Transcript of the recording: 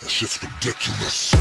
That shit's ridiculous.